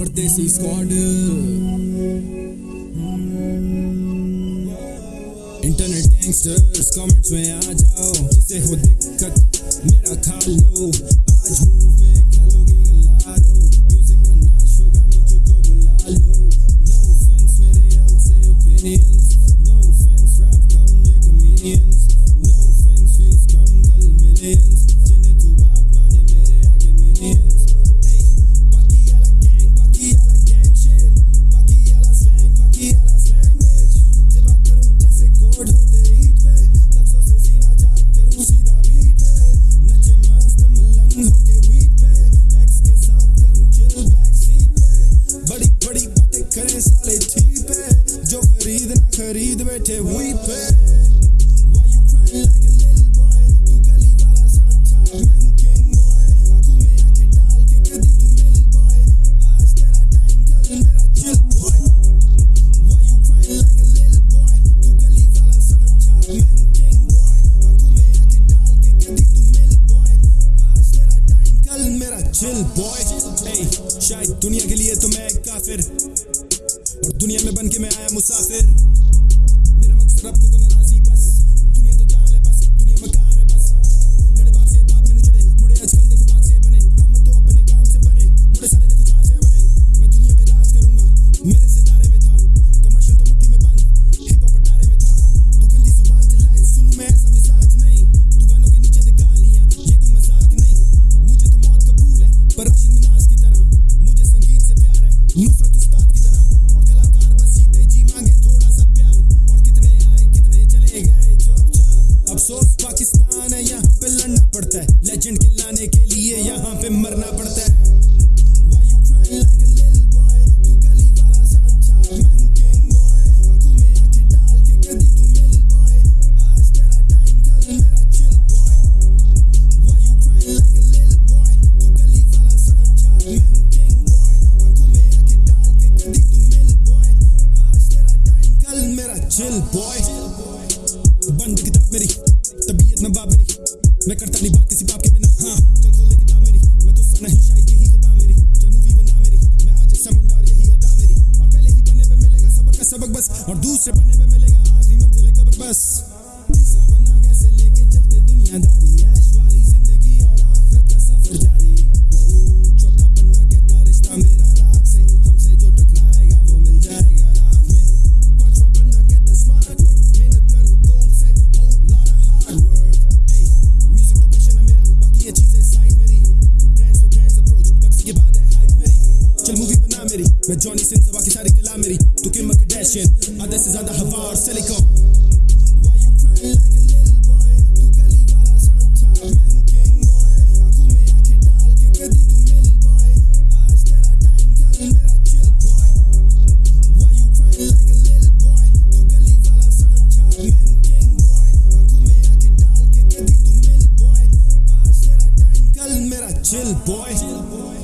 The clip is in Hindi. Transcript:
Pardesi squad internet gangsters comments में आ जाओ, जिसे हो दिक्कत, मेरा खा लो। आज मुँह में खलोगी hey, शायद दुनिया के लिए तो मैं एक काफिर। और दुनिया में बन के मैं आया मुसाफिर। trap cooking and I अफसोस, पाकिस्तान है, यहाँ पे लड़ना पड़ता है। लेजेंड के लाने के लिए यहाँ पे मरना पड़ता है। Little boy? chill boy Why मैं करता नहीं बात किसी बाप के बिना हाँ। चल खोल ले किताब मेरी। मैं तो सा नहीं, शायद यही खता मेरी। चल मूवी बना मेरी। मैं आज समंदर यही अदा मेरी। और पहले ही पन्ने पे मिलेगा सबर का सबक बस। और दूसरे पन्ने पे मिलेगा आखिरी मंजिल कब्र बस। तीसरा बना कैसे लेके चलते दुनियादारी चल मूवी बना मेरी। मैं जॉनी सिंह बाकी सारी कला मेरी। तू किम कardashian आधे से ज़्यादा हवा और सिलिकॉन के chill boy के chill boy